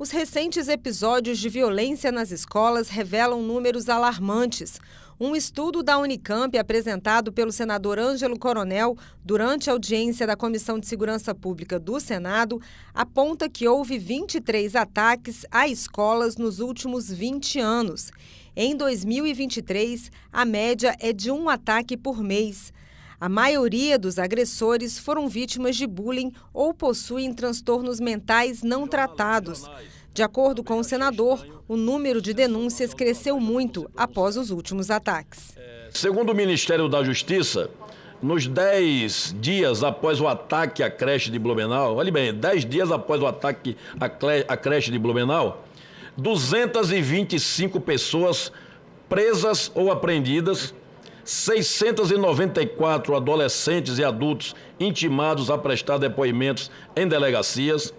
Os recentes episódios de violência nas escolas revelam números alarmantes. Um estudo da Unicamp, apresentado pelo senador Ângelo Coronel durante a audiência da Comissão de Segurança Pública do Senado, aponta que houve 23 ataques a escolas nos últimos 20 anos. Em 2023, a média é de um ataque por mês. A maioria dos agressores foram vítimas de bullying ou possuem transtornos mentais não tratados. De acordo com o senador, o número de denúncias cresceu muito após os últimos ataques. Segundo o Ministério da Justiça, nos 10 dias após o ataque à creche de Blumenau, olhe bem, 10 dias após o ataque à creche de Blumenau, 225 pessoas presas ou apreendidas 694 adolescentes e adultos intimados a prestar depoimentos em delegacias,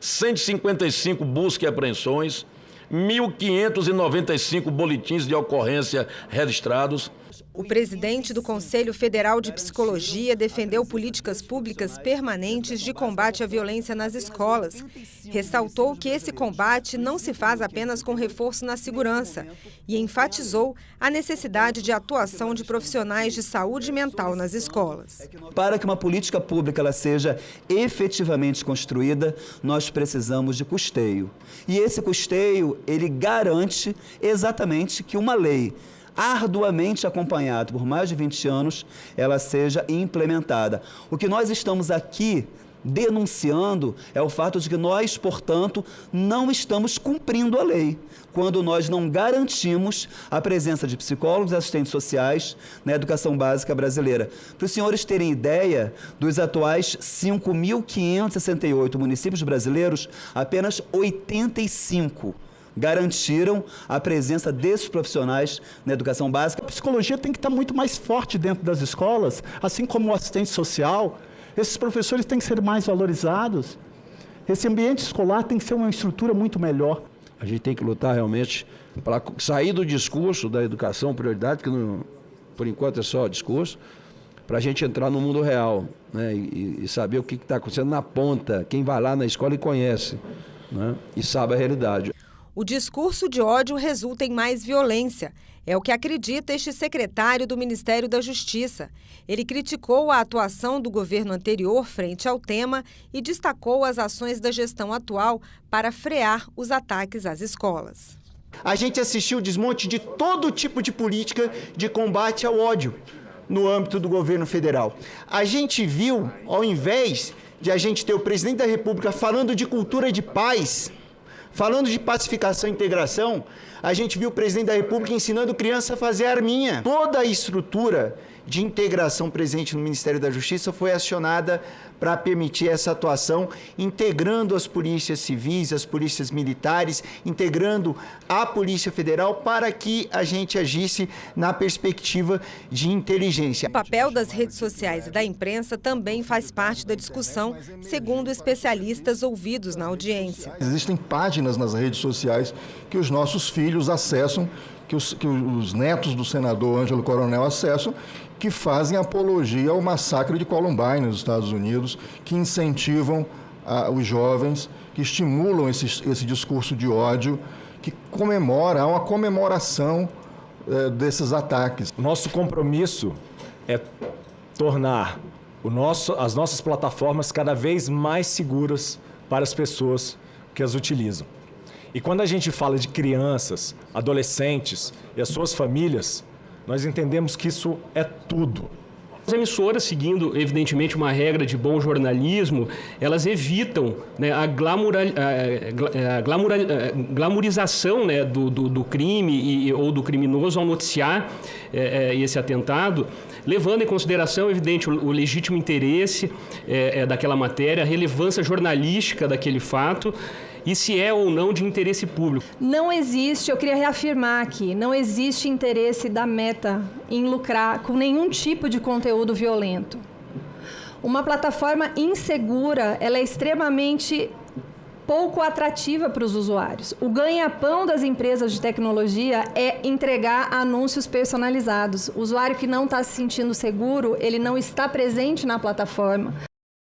155 buscas e apreensões, 1.595 boletins de ocorrência registrados, o presidente do Conselho Federal de Psicologia defendeu políticas públicas permanentes de combate à violência nas escolas. Ressaltou que esse combate não se faz apenas com reforço na segurança e enfatizou a necessidade de atuação de profissionais de saúde mental nas escolas. Para que uma política pública ela seja efetivamente construída, nós precisamos de custeio. E esse custeio, ele garante exatamente que uma lei arduamente acompanhado por mais de 20 anos, ela seja implementada. O que nós estamos aqui denunciando é o fato de que nós, portanto, não estamos cumprindo a lei, quando nós não garantimos a presença de psicólogos e assistentes sociais na educação básica brasileira. Para os senhores terem ideia, dos atuais 5.568 municípios brasileiros, apenas 85 garantiram a presença desses profissionais na educação básica. A psicologia tem que estar muito mais forte dentro das escolas, assim como o assistente social. Esses professores têm que ser mais valorizados. Esse ambiente escolar tem que ser uma estrutura muito melhor. A gente tem que lutar realmente para sair do discurso da educação prioridade, que por enquanto é só discurso, para a gente entrar no mundo real né, e, e saber o que está acontecendo na ponta, quem vai lá na escola e conhece né, e sabe a realidade. O discurso de ódio resulta em mais violência. É o que acredita este secretário do Ministério da Justiça. Ele criticou a atuação do governo anterior frente ao tema e destacou as ações da gestão atual para frear os ataques às escolas. A gente assistiu o desmonte de todo tipo de política de combate ao ódio no âmbito do governo federal. A gente viu, ao invés de a gente ter o presidente da República falando de cultura de paz, Falando de pacificação e integração, a gente viu o presidente da República ensinando criança a fazer arminha. Toda a estrutura de integração presente no Ministério da Justiça foi acionada para permitir essa atuação, integrando as polícias civis, as polícias militares, integrando a Polícia Federal para que a gente agisse na perspectiva de inteligência. O papel das redes sociais e da imprensa também faz parte da discussão, segundo especialistas ouvidos na audiência. Existem páginas nas redes sociais que os nossos filhos acessam que os, que os netos do senador Ângelo Coronel acessam, que fazem apologia ao massacre de Columbine nos Estados Unidos, que incentivam a, os jovens, que estimulam esse, esse discurso de ódio, que comemora, há uma comemoração é, desses ataques. Nosso compromisso é tornar nosso, as nossas plataformas cada vez mais seguras para as pessoas que as utilizam. E quando a gente fala de crianças, adolescentes e as suas famílias, nós entendemos que isso é tudo. As emissoras, seguindo, evidentemente, uma regra de bom jornalismo, elas evitam né, a, glamoura, a, a, glamoura, a glamorização né, do, do, do, crime e, ou do criminoso ao noticiar é, é, esse atentado, levando em consideração, evidente, o, o legítimo interesse é, é daquela matéria, a relevância jornalística daquele fato e se é ou não de interesse público. Não existe, eu queria reafirmar aqui, não existe interesse da Meta em lucrar com nenhum tipo de conteúdo violento. Uma plataforma insegura, ela é extremamente pouco atrativa para os usuários. O ganha-pão das empresas de tecnologia é entregar anúncios personalizados. O usuário que não está se sentindo seguro, ele não está presente na plataforma.